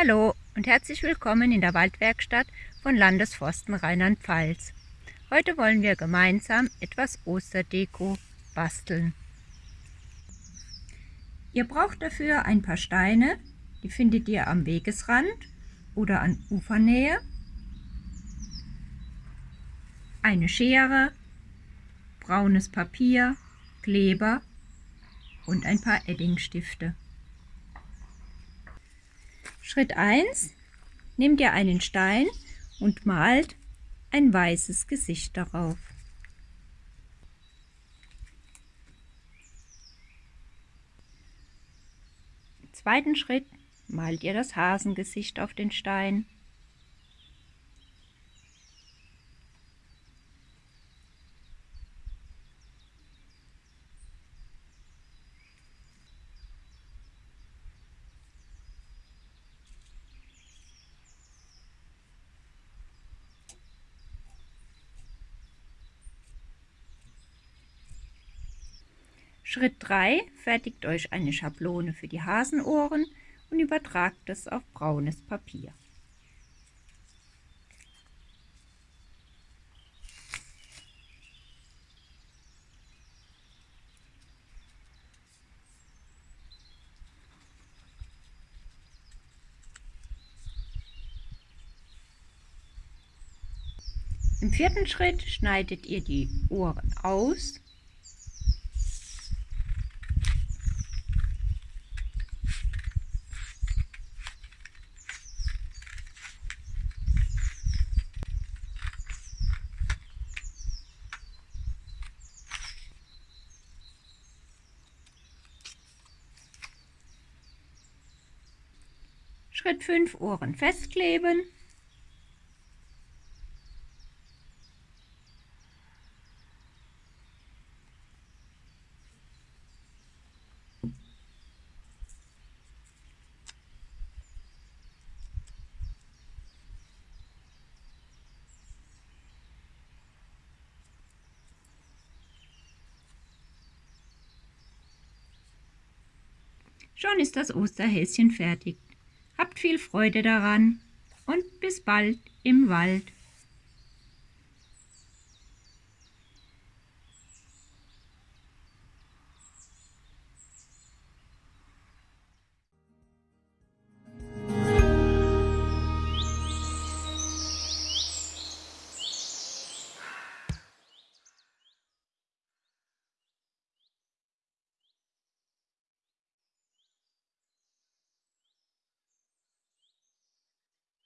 Hallo und herzlich willkommen in der Waldwerkstatt von Landesforsten Rheinland-Pfalz. Heute wollen wir gemeinsam etwas Osterdeko basteln. Ihr braucht dafür ein paar Steine, die findet ihr am Wegesrand oder an Ufernähe, eine Schere, braunes Papier, Kleber und ein paar Eddingstifte. Schritt 1. Nehmt ihr einen Stein und malt ein weißes Gesicht darauf. Im zweiten Schritt malt ihr das Hasengesicht auf den Stein. Schritt 3. Fertigt euch eine Schablone für die Hasenohren und übertragt es auf braunes Papier. Im vierten Schritt schneidet ihr die Ohren aus Schritt 5 Ohren festkleben. Schon ist das Osterhäschen fertig. Habt viel Freude daran und bis bald im Wald.